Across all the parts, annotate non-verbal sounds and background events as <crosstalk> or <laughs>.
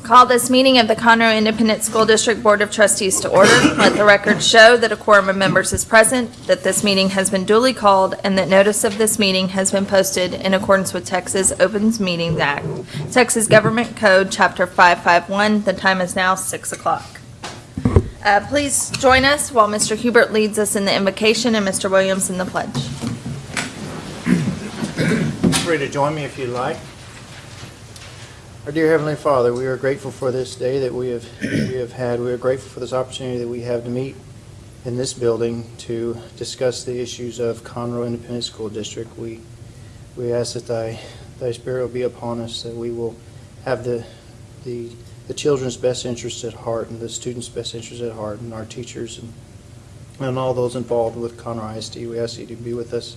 Call this meeting of the Conroe Independent School District Board of Trustees to order. Let the record show that a quorum of members is present, that this meeting has been duly called, and that notice of this meeting has been posted in accordance with Texas Opens Meetings Act, Texas Government Code, Chapter 551. The time is now 6 o'clock. Uh, Please join us while Mr. Hubert leads us in the invocation and Mr. Williams in the pledge. Free to join me if you'd like. Our dear Heavenly Father, we are grateful for this day that we have, we have had. We are grateful for this opportunity that we have to meet in this building to discuss the issues of Conroe Independent School District. We, we ask that thy, thy spirit will be upon us, that we will have the, the, the children's best interests at heart and the students' best interests at heart and our teachers and, and all those involved with Conroe ISD. We ask you to be with us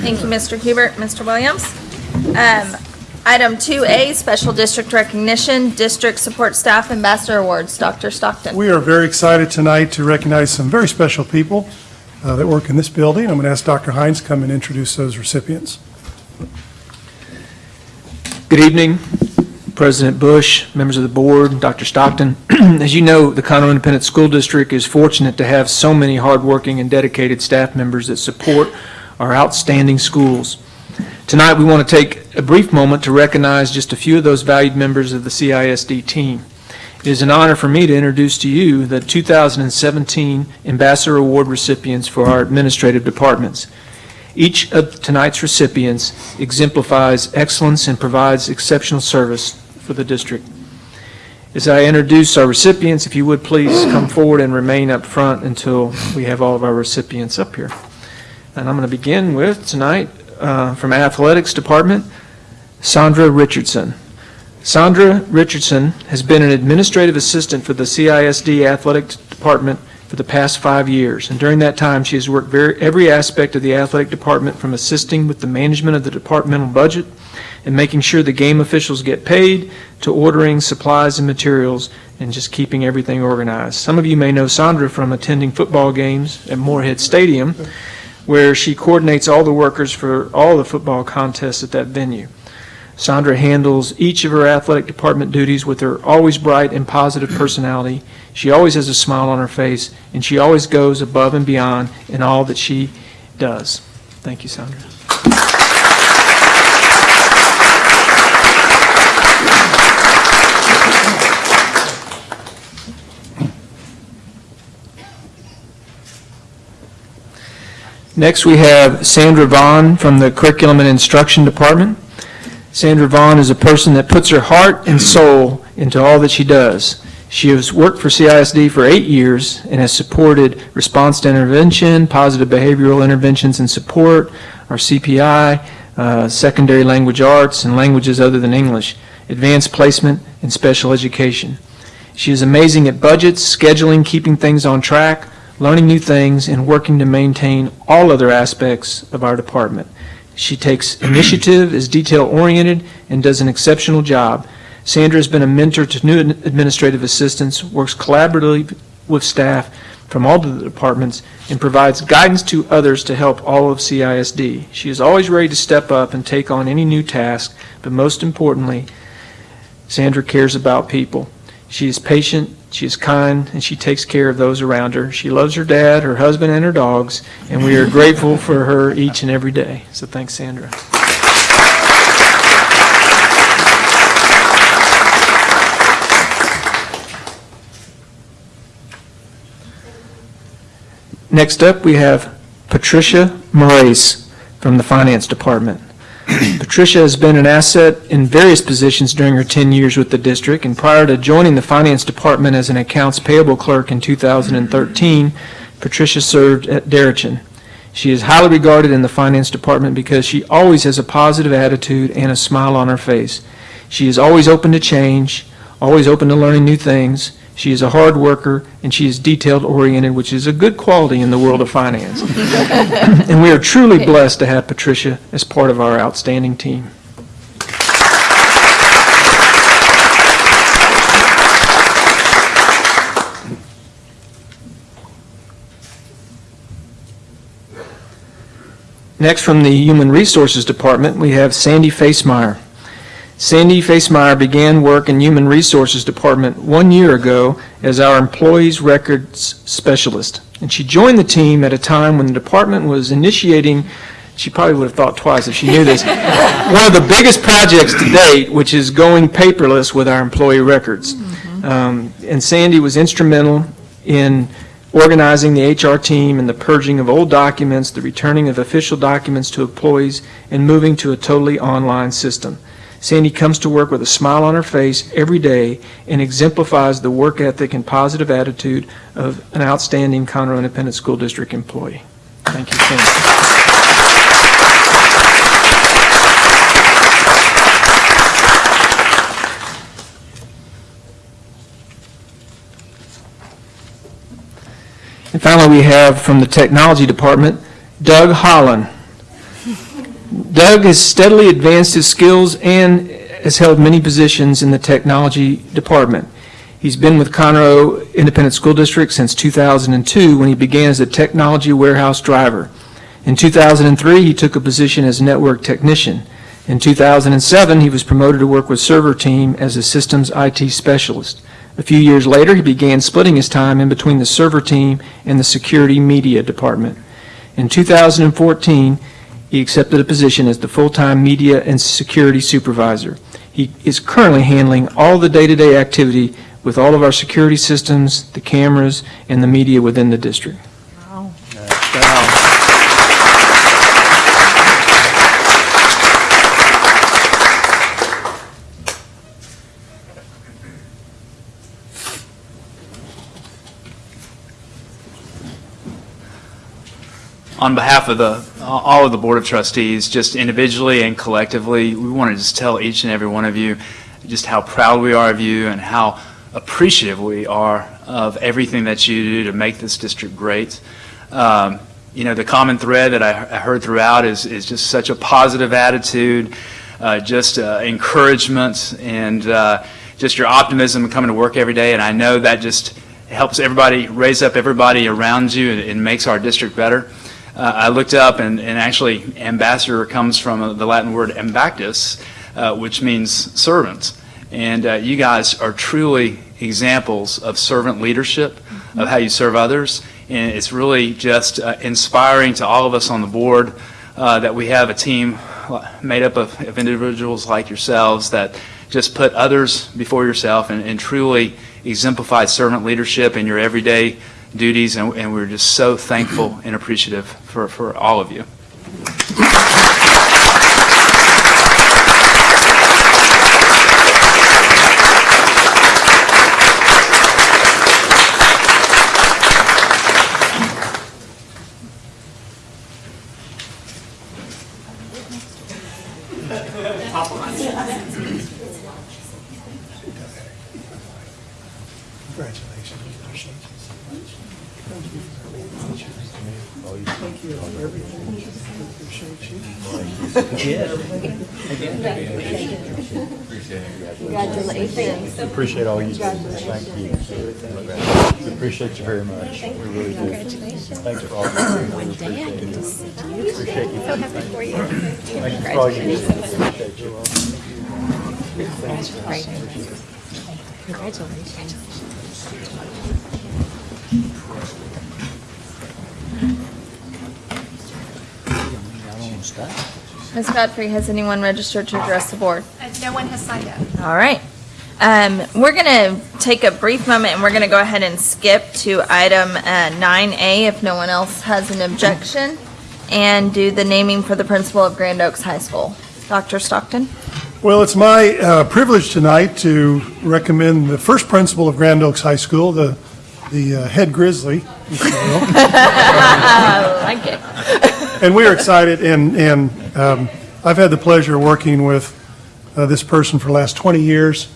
Thank you, Mr. Hubert. Mr. Williams? Um, Item 2A, Special District Recognition, District Support Staff Ambassador Awards. Dr. Stockton. We are very excited tonight to recognize some very special people uh, that work in this building. I'm going to ask Dr. Hines to come and introduce those recipients. Good evening, President Bush, members of the board, Dr. Stockton. <clears throat> As you know, the Conroe Independent School District is fortunate to have so many hardworking and dedicated staff members that support our outstanding schools. Tonight, we want to take a brief moment to recognize just a few of those valued members of the CISD team. It is an honor for me to introduce to you the 2017 Ambassador Award recipients for our administrative departments. Each of tonight's recipients exemplifies excellence and provides exceptional service for the district. As I introduce our recipients, if you would please come forward and remain up front until we have all of our recipients up here. And I'm going to begin with tonight uh, from Athletics Department, Sandra Richardson. Sandra Richardson has been an administrative assistant for the CISD Athletic Department for the past five years, and during that time, she has worked very, every aspect of the athletic department, from assisting with the management of the departmental budget and making sure the game officials get paid, to ordering supplies and materials, and just keeping everything organized. Some of you may know Sandra from attending football games at Moorhead Stadium, where she coordinates all the workers for all the football contests at that venue. Sandra handles each of her athletic department duties with her always bright and positive personality. She always has a smile on her face, and she always goes above and beyond in all that she does. Thank you, Sandra. Next, we have Sandra Vaughn from the Curriculum and Instruction Department. Sandra Vaughn is a person that puts her heart and soul into all that she does. She has worked for CISD for eight years and has supported response to intervention, positive behavioral interventions and support, our CPI, uh, secondary language arts, and languages other than English, advanced placement, and special education. She is amazing at budgets, scheduling, keeping things on track, learning new things, and working to maintain all other aspects of our department. She takes <clears throat> initiative, is detail-oriented, and does an exceptional job. Sandra has been a mentor to new administrative assistants, works collaboratively with staff from all the departments, and provides guidance to others to help all of CISD. She is always ready to step up and take on any new task, but most importantly, Sandra cares about people. She is patient, she is kind, and she takes care of those around her. She loves her dad, her husband, and her dogs, and we are grateful for her each and every day. So thanks, Sandra. Next up, we have Patricia Moraes from the Finance Department. <clears throat> Patricia has been an asset in various positions during her 10 years with the district, and prior to joining the Finance Department as an accounts payable clerk in 2013, Patricia served at Deretchin. She is highly regarded in the finance department because she always has a positive attitude and a smile on her face. She is always open to change, always open to learning new things. She is a hard worker, and she is detailed-oriented, which is a good quality in the world of finance. <laughs> And we are truly blessed to have Patricia as part of our outstanding team. Next, from the Human Resources Department, we have Sandy Facemeyer. Sandy Facemeyer began work in Human Resources Department one year ago as our Employees Records Specialist. And she joined the team at a time when the department was initiating, she probably would have thought twice if she knew this, <laughs> one of the biggest projects to date, which is going paperless with our employee records. Um, And Sandy was instrumental in organizing the HR team and the purging of old documents, the returning of official documents to employees, and moving to a totally online system. Sandy comes to work with a smile on her face every day and exemplifies the work ethic and positive attitude of an outstanding Conroe Independent School District employee. Thank you, Sandy. And finally, we have from the Technology Department, Doug Holland. Doug has steadily advanced his skills and has held many positions in the Technology Department. He's been with Conroe Independent School District since 2002, when he began as a technology warehouse driver. In 2003, he took a position as network technician. In 2007, he was promoted to work with server team as a systems IT specialist. A few years later, he began splitting his time in between the server team and the security media department. In 2014, he accepted a position as the full-time media and security supervisor. He is currently handling all the day-to-day activity with all of our security systems, the cameras, and the media within the district. On behalf of the, all of the Board of Trustees, just individually and collectively, we want to just tell each and every one of you just how proud we are of you and how appreciative we are of everything that you do to make this district great. Um, You know, the common thread that I I heard throughout is, is just such a positive attitude, uh, just uh, encouragement, and uh, just your optimism coming to work every day. And I know that just helps everybody, raise up everybody around you, and it makes our district better. Uh, I looked up, and, and actually, ambassador comes from the Latin word ambactus, uh, which means servant. And uh, you guys are truly examples of servant leadership, of how you serve others. And it's really just uh, inspiring to all of us on the board uh, that we have a team made up of, of individuals like yourselves that just put others before yourself and, and truly exemplify servant leadership in your everyday duties. And, and we're just so thankful and appreciative for, for all of you. Congratulations. Appreciate all you do. Thank you. We appreciate you very much. We really do. Congratulations. Thanks for all you do. One day I get to see you. Appreciate you. So happy for you. Thank you for all you do. Appreciate you. Congratulations. Congratulations. Ms. Godfrey, has anyone registered to address the board? Uh, No one has signed up. All right. Um, We're going to take a brief moment, and we're going to go ahead and skip to item uh, 9A if no one else has an objection, and do the naming for the principal of Grand Oaks High School. Dr. Stockton? Well, it's my uh, privilege tonight to recommend the first principal of Grand Oaks High School, the, the uh, head grizzly, will. <laughs> like it. And we are excited, and, and um, I've had the pleasure of working with uh, this person for the last 20 years.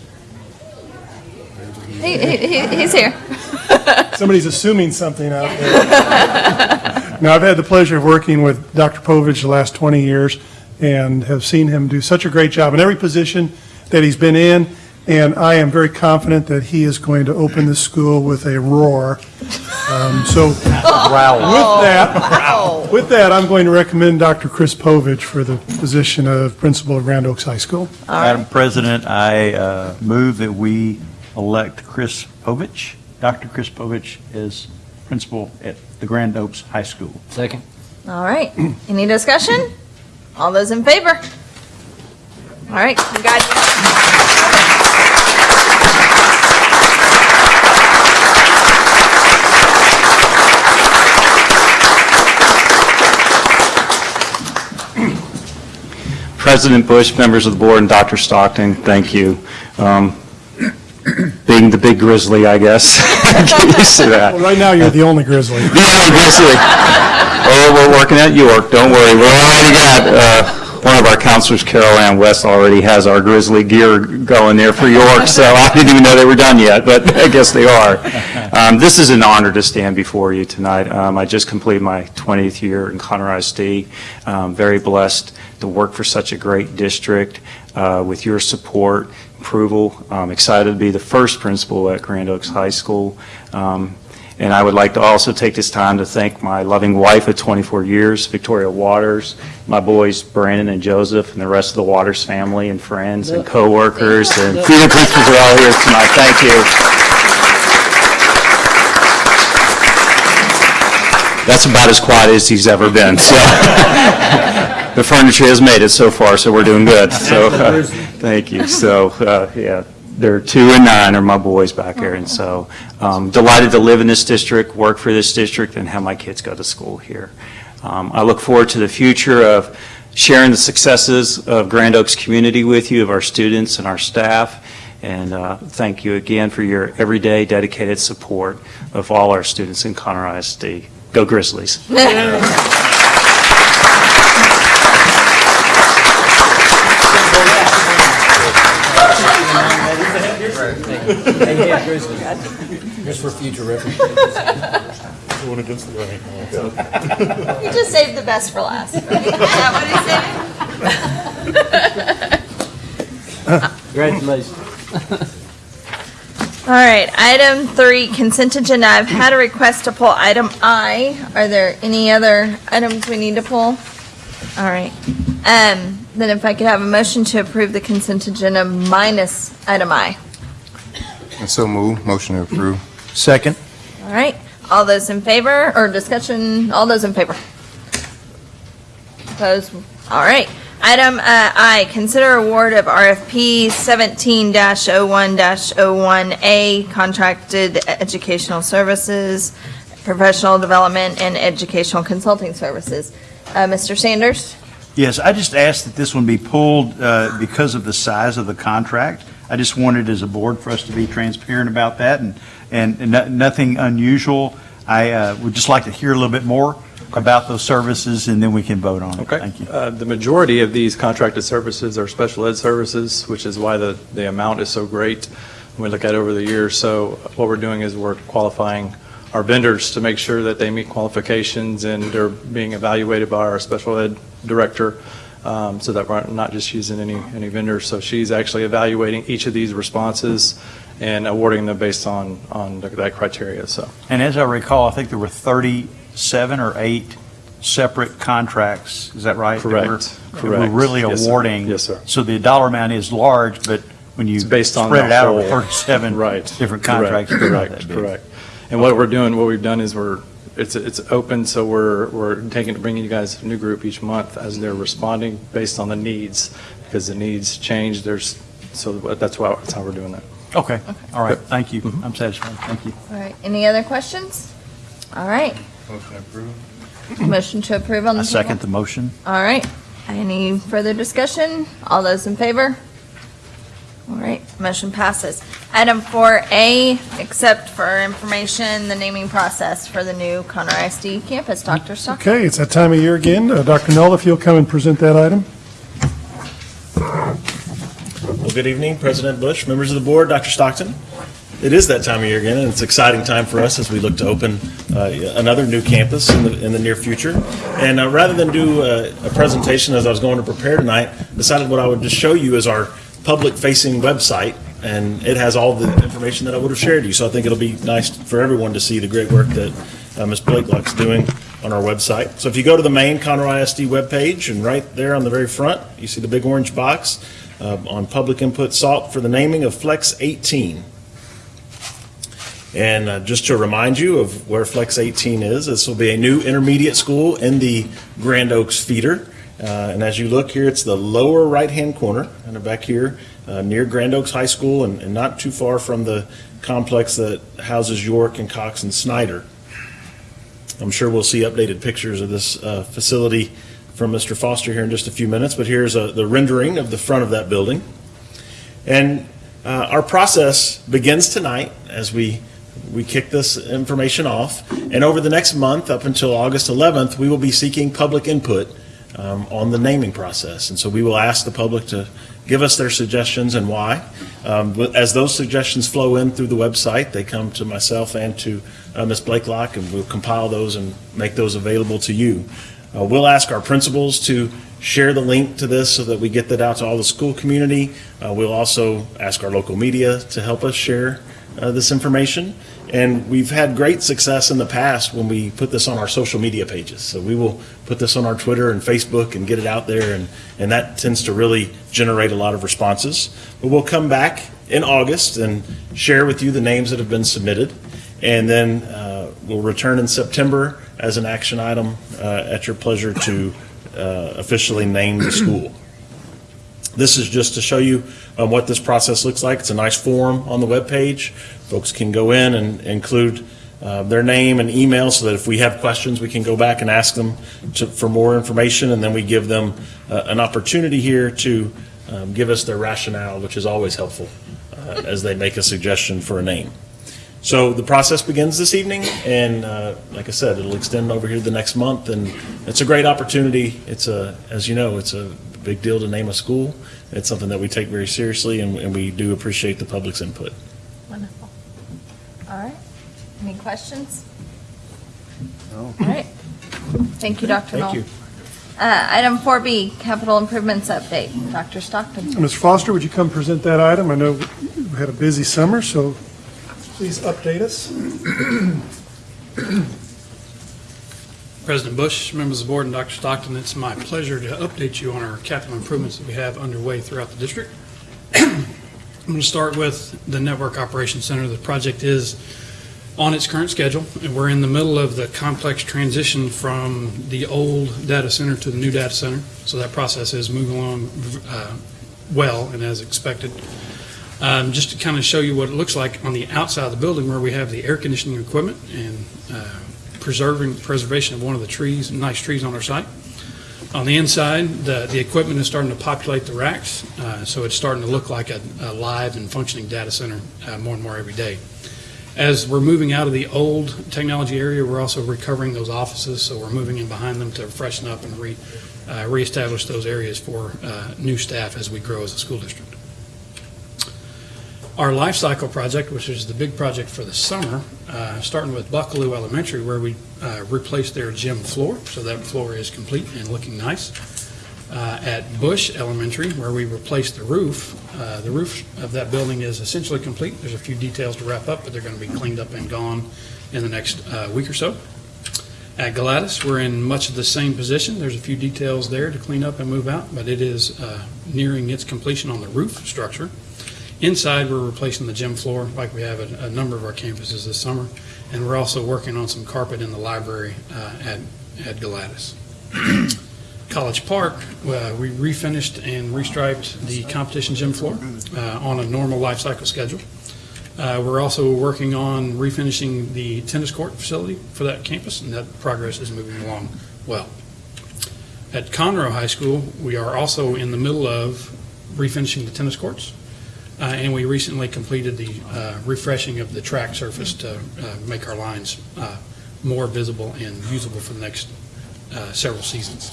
He, he, he- he's here. <laughs> Somebody's assuming something out there. <laughs> Now, I've had the pleasure of working with Dr. Povich the last 20 years and have seen him do such a great job in every position that he's been in, and I am very confident that he is going to open this school with a roar. Um, So <laughs> with that, with that, I'm going to recommend Dr. Chris Povich for the position of principal of Grand Oaks High School. Madam President, I uh, move that we elect Chris Povich, Dr. Chris Povich, is principal at the Grand Oaks High School. Second. All right, any discussion? All those in favor? All right, congratulations. President Bush, members of the board, and Dr. Stockton, thank you. Um, Being the big grizzly, I guess, get used to that. Well, right now, you're the only Grizzly. <laughs> Yeah, grizzly. Oh, we're working at York, don't worry, we already got, uh, one of our counselors, Carol Ann West, already has our grizzly gear going there for York, so I didn't even know they were done yet, but I guess they are. Um, This is an honor to stand before you tonight. Um, I just completed my 20th year in Conroe ISD. Um, Very blessed to work for such a great district uh, with your support, approval. I'm excited to be the first principal at Grand Oaks High School. Um, and I would like to also take this time to thank my loving wife of 24 years, Victoria Waters, my boys Brandon and Joseph, and the rest of the Waters family and friends and coworkers, and freedom principals are all here tonight. Thank you. That's about as quiet as he's ever been, so. <laughs> The furniture has made it so far, so we're doing good, so, uh, thank you. So, uh, yeah, they're two and nine are my boys back there, and so um, delighted to live in this district, work for this district, and have my kids go to school here. Um, I look forward to the future of sharing the successes of Grand Oaks community with you, of our students and our staff, and uh, thank you again for your everyday dedicated support of all our students in Conroe ISD. Go Grizzlies. <laughs> Just for future reference. Going against the grain. <laughs> You just saved the best for last. right? <laughs> Is that what he said? Congratulations. All right, item three, consent agenda. I've had a request to pull item I. Are there any other items we need to pull? All right. Um, then if I could have a motion to approve the consent agenda minus item I. And so move, motion to approve. Second. All right, all those in favor, or discussion, all those in favor? Opposed? All right. Item uh, I, consider award of RFP 17-01-01A, contracted educational services, professional development, and educational consulting services. Uh, Mr. Sanders? Yes, I just asked that this one be pulled uh, because of the size of the contract. I just wanted as a board for us to be transparent about that and, and and no- nothing unusual. I uh, would just like to hear a little bit more about those services and then we can vote on it. Okay. Thank you. Uh, The majority of these contracted services are special ed services, which is why the, the amount is so great when we look at it over the years. So what we're doing is we're qualifying our vendors to make sure that they meet qualifications and they're being evaluated by our special ed director um, so that we're not just using any, any vendors. So she's actually evaluating each of these responses and awarding them based on, on that criteria, so. And as I recall, I think there were 37 or 8 separate contracts, is that right? that we're- Correct, correct. We're really Yes, sir. awarding. Yes, sir. So the dollar amount is large, but when you based on spread it out over 37 Right. different contracts. it's Correct, correct. And what we're doing, what we've done is we're, it's, it's open, so we're, we're taking, bringing you guys a new group each month as they're responding based on the needs, because the needs change, there's, so that's why, that's how we're doing that. Okay, all right, thank you. Mm-hmm. I'm satisfied, thank you. All right, any other questions? All right. Motion approved. Motion to approve on the I table? second the motion. All right. Any further discussion? All those in favor? All right, motion passes. Item 4A, except for information, the naming process for the new Conroe ISD campus. Dr. Stockton? Okay, it's that time of year again. Uh, Dr. Null, if you'll come and present that item. Well, good evening, President Bush, members of the board, Dr. Stockton. It is that time of year again, and it's an exciting time for us as we look to open uh, another new campus in the, in the near future. And uh, rather than do a, a presentation as I was going to prepare tonight, decided what I would just show you is our public-facing website, and it has all the information that I would have shared you. So I think it'll be nice for everyone to see the great work that uh, Ms. Blakelock's doing on our website. So if you go to the main Conroe ISD webpage, and right there on the very front, you see the big orange box uh, on public input salt for the naming of Flex 18. And uh, just to remind you of where Flex 18 is, this will be a new intermediate school in the Grand Oaks feeder. Uh, And as you look here, it's the lower right-hand corner, and back here, uh, near Grand Oaks High School, and and not too far from the complex that houses York and Cox and Snyder. I'm sure we'll see updated pictures of this uh, facility from Mr. Foster here in just a few minutes, but here's uh, the rendering of the front of that building. And uh, our process begins tonight as we, we kick this information off. And over the next month, up until August 11th, we will be seeking public input um, on the naming process. And so we will ask the public to give us their suggestions and why. Um, As those suggestions flow in through the website, they come to myself and to uh, Ms. Blakelock, and we'll compile those and make those available to you. Uh, We'll ask our principals to share the link to this so that we get that out to all the school community. Uh, We'll also ask our local media to help us share uh, this information. And we've had great success in the past when we put this on our social media pages. So we will put this on our Twitter and Facebook and get it out there, and, and that tends to really generate a lot of responses. But we'll come back in August and share with you the names that have been submitted. And then uh, we'll return in September as an action item uh, at your pleasure to uh, officially name the school. This is just to show you um, what this process looks like. It's a nice form on the web page. Folks can go in and include uh, their name and email so that if we have questions, we can go back and ask them to, for more information, and then we give them uh, an opportunity here to um, give us their rationale, which is always helpful uh, as they make a suggestion for a name. So the process begins this evening, and uh, like I said, it'll extend over here the next month, and it's a great opportunity. It's a, as you know, it's a big deal to name a school. It's something that we take very seriously, and and we do appreciate the public's input. Wonderful. All right. Any questions? No. All right. Thank you, Dr. Null. Thank you. Uh, Item 4B, capital improvements update. Dr. Stockton? Mr. Foster, would you come present that item? I know we had a busy summer, so please update us. <clears throat> President Bush, members of the board, and Dr. Stockton, it's my pleasure to update you on our capital improvements that we have underway throughout the district. <clears throat> I'm going to start with the Network Operations Center. The project is on its current schedule, and we're in the middle of the complex transition from the old data center to the new data center. So that process is moving along uh, well and as expected. Um, Just to kind of show you what it looks like on the outside of the building where we have the air conditioning equipment and uh, preserving, preservation of one of the trees, nice trees on our site. On the inside, the, the equipment is starting to populate the racks, uh, so it's starting to look like a, a live and functioning data center uh, more and more every day. As we're moving out of the old technology area, we're also recovering those offices, so we're moving in behind them to freshen up and re, uh, reestablish those areas for uh, new staff as we grow as a school district. Our life cycle project, which is the big project for the summer, uh, starting with Buckalew Elementary, where we uh, replaced their gym floor, so that floor is complete and looking nice. Uh, At Bush Elementary, where we replaced the roof, uh, the roof of that building is essentially complete. There's a few details to wrap up, but they're going to be cleaned up and gone in the next uh, week or so. At Galatas, we're in much of the same position. There's a few details there to clean up and move out, but it is uh, nearing its completion on the roof structure. Inside, we're replacing the gym floor like we have at a number of our campuses this summer, and we're also working on some carpet in the library uh, at at Galatas. <clears throat> College Park, uh, we refinished and restriped the competition gym floor uh, on a normal life cycle schedule. Uh, We're also working on refinishing the tennis court facility for that campus, and that progress is moving along well. At Conroe High School, we are also in the middle of refinishing the tennis courts. Uh, And we recently completed the uh, refreshing of the track surface to uh, make our lines uh, more visible and usable for the next uh, several seasons.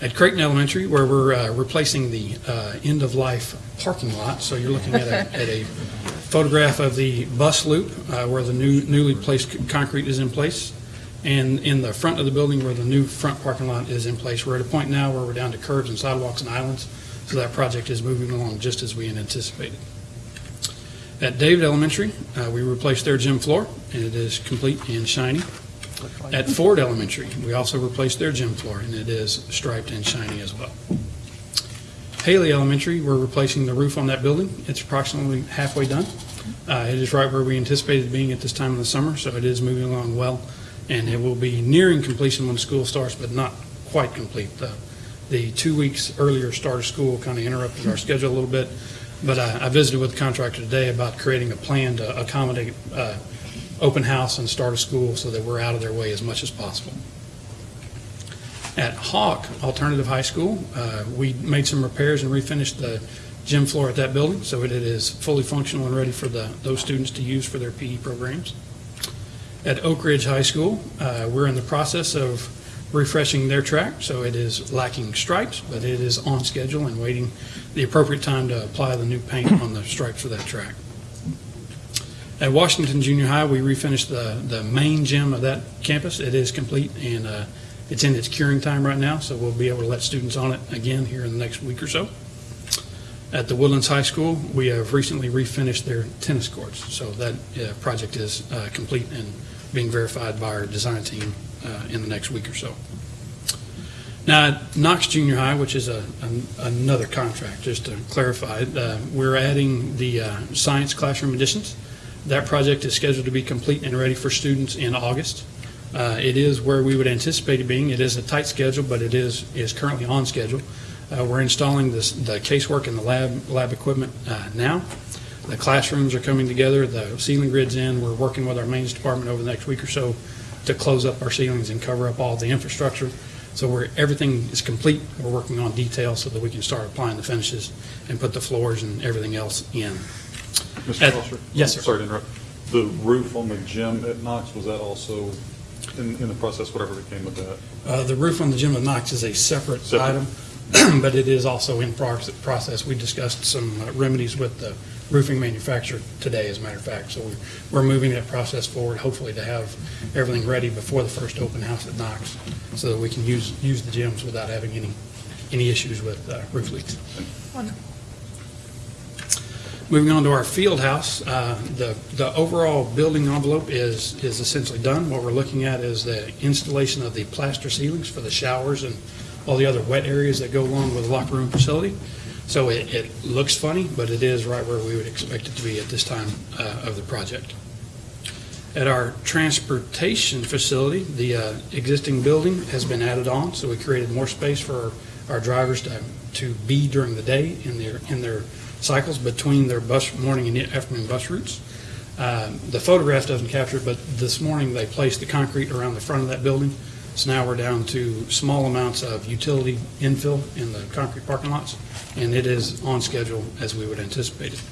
At Creighton Elementary, where we're uh, replacing the end-of-life parking lot, so you're looking at a, <laughs> at a photograph of the bus loop where the new newly placed concrete is in place, and in the front of the building where the new front parking lot is in place. We're at a point now where we're down to curbs and sidewalks and islands, so that project is moving along just as we had anticipated. At David Elementary, uh, we replaced their gym floor, and it is complete and shiny. At Ford Elementary, we also replaced their gym floor, and it is striped and shiny as well. Hailey Elementary, we're replacing the roof on that building. It's approximately halfway done. Uh, It is right where we anticipated being at this time of the summer, so it is moving along well, and it will be nearing completion when school starts, but not quite complete. The- The two weeks earlier start of school kind of interrupted our schedule a little bit, but I I visited with the contractor today about creating a plan to accommodate uh, open house and start of school so that we're out of their way as much as possible. At Hauke Alternative High School, uh, we made some repairs and refinished the gym floor at that building, so it is fully functional and ready for the, those students to use for their PE programs. At Oak Ridge High School, uh, we're in the process of refreshing their track, so it is lacking stripes, but it is on schedule and waiting the appropriate time to apply the new paint on the stripes for that track. At Washington Junior High, we refinished the, the main gym of that campus. It is complete, and uh, it's in its curing time right now, so we'll be able to let students on it again here in the next week or so. At the Woodlands High School, we have recently refinished their tennis courts, so that uh, project is uh, complete and being verified by our design team uh, in the next week or so. Now, Knox Junior High, which is a, an- another contract, just to clarify, uh, we're adding the uh, science classroom additions. That project is scheduled to be complete and ready for students in August. Uh, It is where we would anticipate it being. It is a tight schedule, but it is, is currently on schedule. Uh, We're installing this, the casework and the lab, lab equipment uh, now. The classrooms are coming together, the ceiling grid's in. We're working with our maintenance department over the next week or so to close up our ceilings and cover up all the infrastructure. So we're, everything is complete. We're working on details so that we can start applying the finishes and put the floors and everything else in. Mr. At- Foster? Yes, sir. Sorry to interrupt. The roof on the gym at Knox, was that also in, in the process, whatever became of that? Uh, The roof on the gym at Knox is a separate Separate. item, <clears throat> but it is also in process. We discussed some uh, remedies with the roofing manufacturer today, as a matter of fact. So we're- moving that process forward, hopefully to have everything ready before the first open house at Knox, so that we can use, use the gyms without having any, any issues with uh, roof leaks. Moving on to our field house, uh, the, the overall building envelope is, is essentially done. What we're looking at is the installation of the plaster ceilings for the showers and all the other wet areas that go along with the locker room facility. So it, it looks funny, but it is right where we would expect it to be at this time uh, of the project. At our transportation facility, the uh, existing building has been added on, so we created more space for our drivers to, to be during the day in their, in their cycles between their bus, morning and afternoon bus routes. Um, The photograph doesn't capture it, but this morning they placed the concrete around the front of that building. So now we're down to small amounts of utility infill in the concrete parking lots, and it is on schedule as we would anticipate it.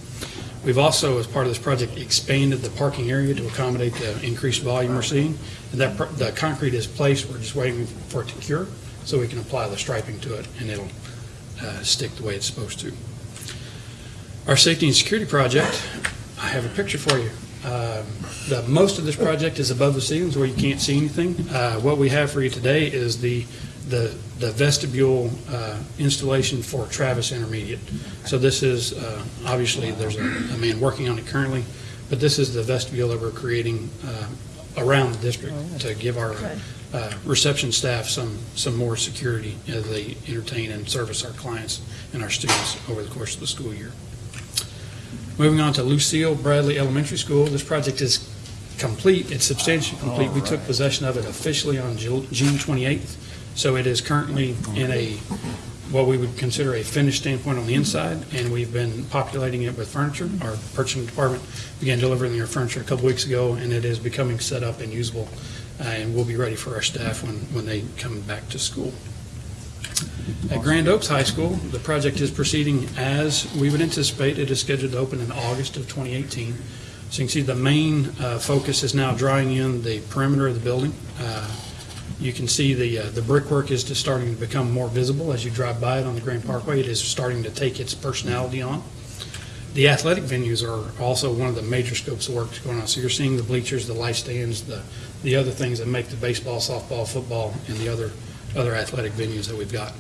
We've also, as part of this project, expanded the parking area to accommodate the increased volume we're seeing. And that, the concrete is placed, we're just waiting for it to cure, so we can apply the striping to it, and it'll uh, stick the way it's supposed to. Our safety and security project, I have a picture for you. Um, The, most of this project is above the ceilings where you can't see anything. Uh, What we have for you today is the, the the vestibule uh, installation for Travis Intermediate. So this is, uh, obviously, there's a a man working on it currently, but this is the vestibule that we're creating uh, around the district to give our uh, reception staff some, some more security as they entertain and service our clients and our students over the course of the school year. Moving on to Lucille Bradley Elementary School, this project is complete, it's substantially complete. We took possession of it officially on Ju- June 28th, so it is currently in a, what we would consider a finished standpoint on the inside, and we've been populating it with furniture. Our purchasing department began delivering their furniture a couple weeks ago, and it is becoming set up and usable, uh, and we'll be ready for our staff when, when they come back to school. At Grand Oaks High School, the project is proceeding as we would anticipate. It is scheduled to open in August of 2018. So you can see the main uh, focus is now drawing in the perimeter of the building. Uh, You can see the, uh, the brickwork is just starting to become more visible as you drive by it on the Grand Parkway. It is starting to take its personality on. The athletic venues are also one of the major scopes of work that's going on. So you're seeing the bleachers, the light stands, the, the other things that make the baseball, softball, football, and the other, other athletic venues that we've got.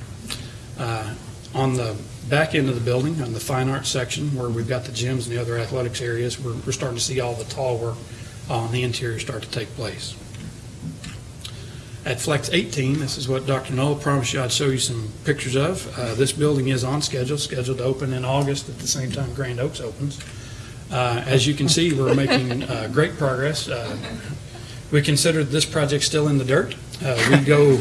Uh, On the back end of the building, on the fine arts section, where we've got the gyms and the other athletics areas, we're, we're starting to see all the tall work on the interior start to take place. At Flex 18, this is what Dr. Null promised you I'd show you some pictures of. Uh, This building is on schedule, scheduled to open in August at the same time Grand Oaks opens. Uh, As you can see, we're making uh, great progress. Uh, We consider this project still in the dirt. Uh, We go,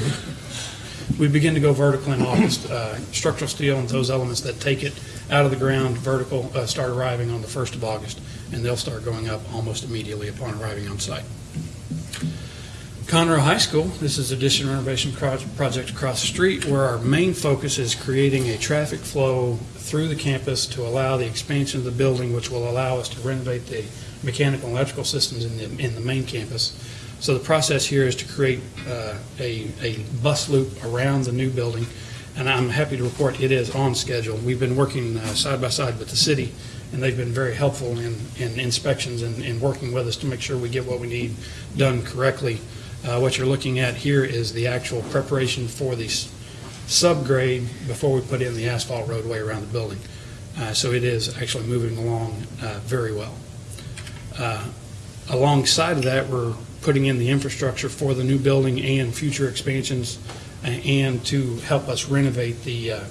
we begin to go vertical in August. Uh, Structural steel and those elements that take it out of the ground vertical uh, start arriving on the 1st of August, and they'll start going up almost immediately upon arriving on site. Conroe High School, this is addition renovation project across the street, where our main focus is creating a traffic flow through the campus to allow the expansion of the building, which will allow us to renovate the mechanical and electrical systems in the, in the main campus. So the process here is to create uh, a, a bus loop around the new building, and I'm happy to report it is on schedule. We've been working uh, side by side with the city, and they've been very helpful in, in inspections and, working with us to make sure we get what we need done correctly. Uh, What you're looking at here is the actual preparation for the subgrade before we put in the asphalt roadway around the building. Uh, So it is actually moving along uh, very well. Uh, Alongside of that, we're putting in the infrastructure for the new building and future expansions, and to help us renovate the, uh,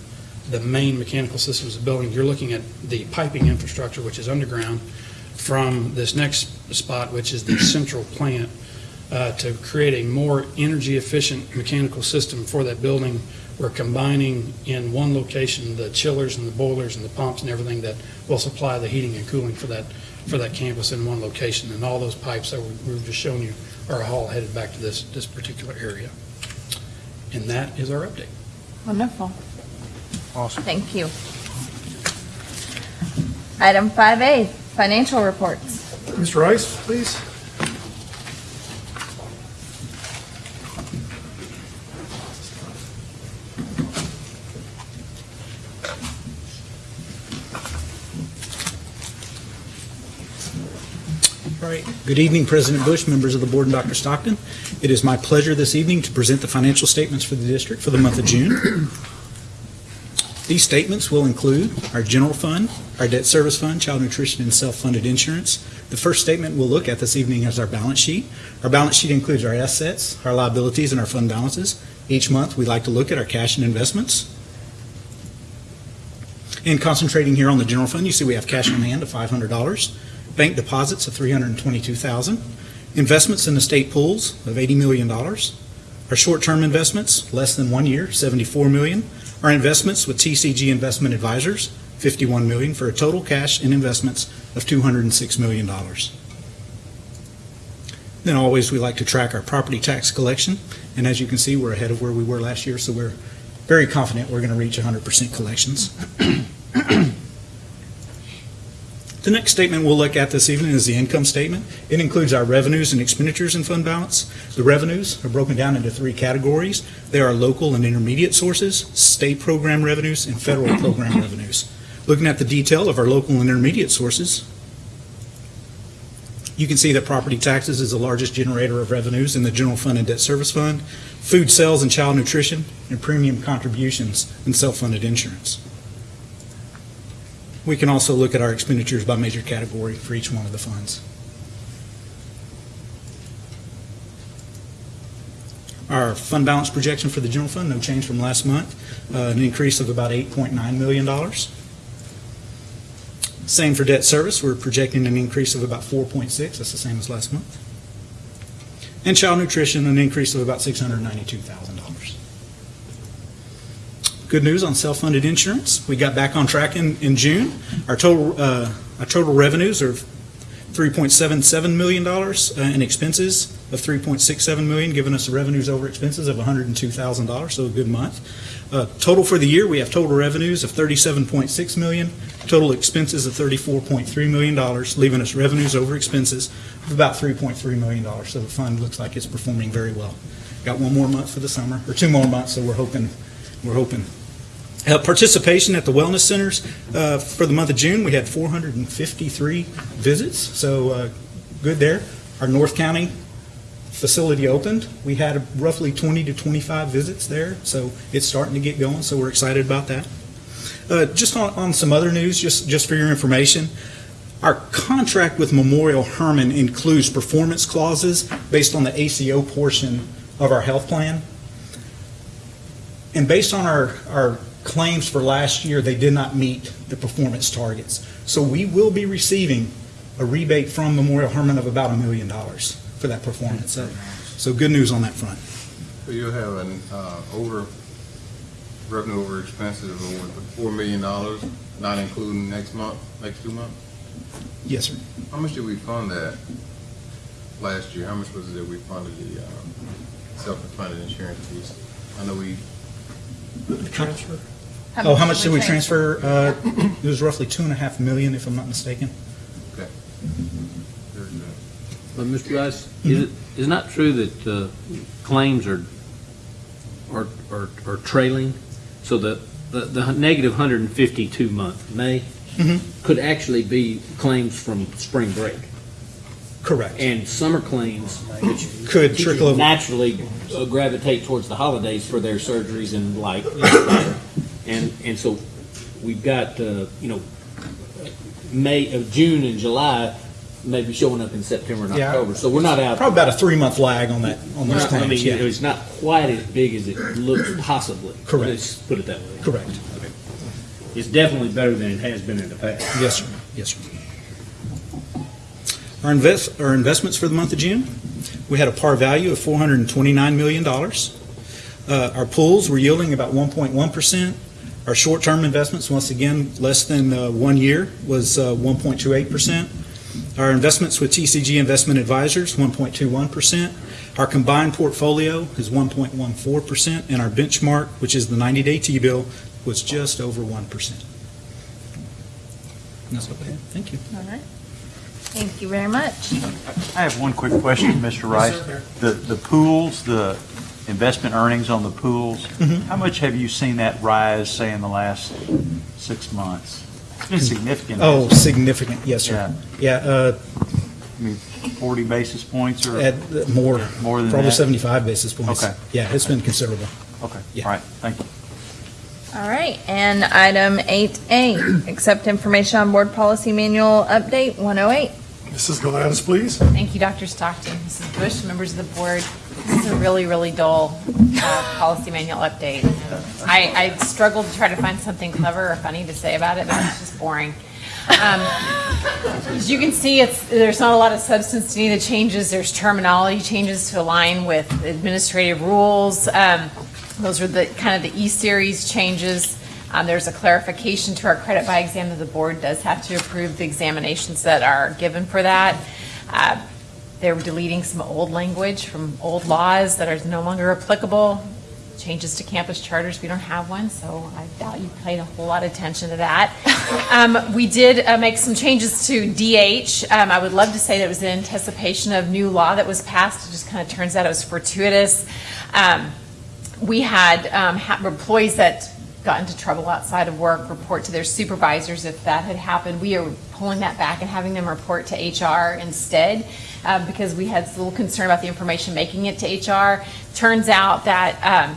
the main mechanical systems of the building. You're looking at the piping infrastructure, which is underground, from this next spot, which is the central plant, uh, to create a more energy-efficient mechanical system for that building. We're combining in one location the chillers and the boilers and the pumps and everything that will supply the heating and cooling for that, for that campus in one location. And all those pipes that we- we've just shown you are all headed back to this, this particular area. And that is our update. Wonderful. Awesome. Thank you. Item 5A, financial reports. Mr. Rice, please. All right. Good evening, President Bush, members of the board, and Dr. Stockton. It is my pleasure this evening to present the financial statements for the district for the month of June. These statements will include our general fund, our debt service fund, child nutrition, and self-funded insurance. The first statement we'll look at this evening is our balance sheet. Our balance sheet includes our assets, our liabilities, and our fund balances. Each month, we like to look at our cash and investments. And concentrating here on the general fund, you see we have cash on hand of $500 bank deposits of 322,000, investments in the state pools of $80 million, our short-term investments, less than one year, 74 million, our investments with TCG Investment Advisors, 51 million, for a total cash and investments of $206 million. Then always, we like to track our property tax collection, and as you can see, we're ahead of where we were last year, so we're very confident we're going to reach 100% collections. <clears throat> The next statement we'll look at this evening is the income statement. It includes our revenues and expenditures and fund balance. The revenues are broken down into three categories. They are local and intermediate sources, state program revenues, and federal <coughs> program revenues. Looking at the detail of our local and intermediate sources, you can see that property taxes is the largest generator of revenues in the general fund and debt service fund, food sales and child nutrition, and premium contributions and self-funded insurance. We can also look at our expenditures by major category for each one of the funds. Our fund balance projection for the general fund, no change from last month, uh, an increase of about $8.9 million. Same for debt service, we're projecting an increase of about 4.6, that's the same as last month. And child nutrition, an increase of about $692,000. Good news on self-funded insurance. We got back on track in, in June. Our total, uh, our total revenues are $3.77 million uh, in expenses of 3.67 million, giving us revenues over expenses of $102,000, so a good month. Uh, Total for the year, we have total revenues of 37.6 million, total expenses of $34.3 million, leaving us revenues over expenses of about $3.3 million. So the fund looks like it's performing very well. Got one more month for the summer, or two more months, so we're hoping, we're hoping. Uh, Participation at the wellness centers, uh, for the month of June, we had 453 visits, so uh, good there. Our North County facility opened, we had roughly 20 to 25 visits there, so it's starting to get going, so we're excited about that. Uh, Just on, on some other news, just, just for your information, our contract with Memorial Hermann includes performance clauses based on the ACO portion of our health plan. And based on our, our claims for last year, they did not meet the performance targets. So we will be receiving a rebate from Memorial Hermann of about a million dollars for that performance. So, so good news on that front. So you'll have an, uh, over, revenue over expenses of over four million dollars, not including next month, next two months? Yes, sir. How much did we fund that last year? How much was it that we funded the, um, self-funded insurance piece? I know we, Transfer? Oh, how much did we transfer? Uh, It was roughly two and a half million, if I'm not mistaken. okay. Very good. But Mr. Rice, is it, is it not true that uh, claims are, are, are are trailing? So the, the, the negative 152 month, May, Mhm. could actually be claims from spring break. Correct. And summer claims, which Could trickle over. naturally uh, gravitate towards the holidays for their surgeries and like. And, and so we've got, uh, you know, May, of June and July maybe showing up in September and Yeah. October. So we're not out. Probably about a three-month lag on that, on those I claims, mean, yeah. it's not quite as big as it looks possibly. Correct. Let's put it that way. Correct. Okay. It's definitely better than it has been in the past. Yes, sir. Yes, sir. Our invest, our investments for the month of June, we had a par value of $429 million. Uh, Our pools were yielding about 1.1%. Our short-term investments, once again, less than uh, one year, was uh, 1.28%. Our investments with TCG Investment Advisors, 1.21%. Our combined portfolio is 1.14%, and our benchmark, which is the 90-day T-bill, was just over 1%. And That's have. Thank you. All right. Thank you very much. I have one quick question, Mr. Rice. The, the pools, the investment earnings on the pools, Mhm. how much have you seen that rise, say, in the last six months? It's been significant. Oh, significant, yes, sir. Yeah, uh, I mean, 40 basis points or? at, uh, more, More than probably that? 75 basis points. Okay. Yeah, it's been considerable. Okay, Yeah. all right, thank you. All right, and item 8A, accept information on board policy manual update 108. Mrs. Galatas, please. Thank you, Dr. Stockton, Mrs. Bush, members of the board. This is a really, really dull uh, policy manual update. I, I struggled to try to find something clever or funny to say about it, but it's just boring. Um, As you can see, there's not a lot of substance to any of the changes. There's terminology changes to align with administrative rules. Um, Those are the, kind of the E-Series changes. Um, There's a clarification to our credit by exam that the board does have to approve the examinations that are given for that. Uh, they're deleting some old language from old laws that are no longer applicable. Changes to campus charters, we don't have one, so I doubt you paid a whole lot of attention to that. <laughs> Um, We did uh, make some changes to DH. Um, I would love to say that it was in anticipation of new law that was passed. It just kind of turns out it was fortuitous. Um, we had um, ha- employees that got into trouble outside of work report to their supervisors if that had happened. We are pulling that back and having them report to HR instead uh, because we had a little concern about the information making it to HR. Turns out that um,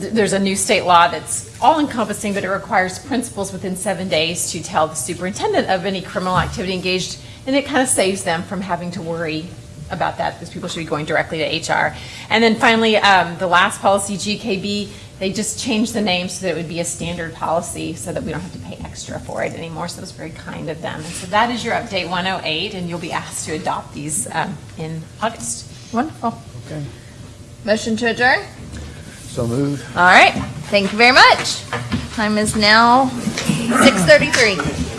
th- there's a new state law that's all encompassing, but it requires principals within seven days to tell the superintendent of any criminal activity engaged, and it kind of saves them from having to worry about that, because people should be going directly to HR. And then finally, um, the last policy, GKB, they just changed the name so that it would be a standard policy, so that we don't have to pay extra for it anymore, so it was very kind of them. And so that is your update 108, and you'll be asked to adopt these um, in August. Wonderful. Okay. Motion to adjourn? So moved. All right, thank you very much. Time is now 6:33.